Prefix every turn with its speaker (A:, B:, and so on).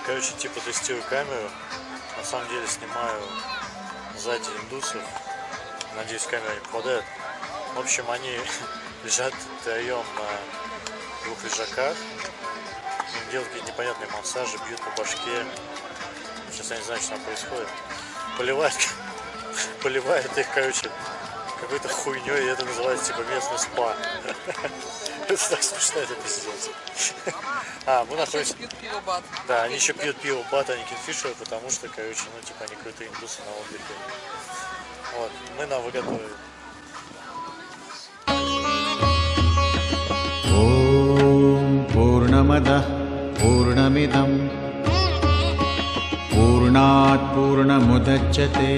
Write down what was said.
A: короче, типа тестирую камеру. На самом деле снимаю сзади индусов. Надеюсь, камера не попадает. В общем, они лежат втроем на двух лежаках. Им делают какие-то непонятные массажи, бьют по башке. Сейчас я не знаю, что там происходит. Поливают, поливают их, короче, какой-то хуйней, и это называется типа местный спа. Это так смешно, это пиздец. А, мы находимся...
B: Пьют пиво бат.
A: Да, они еще пьют пиво Бат, а не Кинфишер, потому что, короче, ну, типа, они крутые индусы на отдыхе. Вот, мы на выготовили.
C: ॐ पूर्णमदः पूर्णमिदं पूर्णात् पूर्णमुदच्यते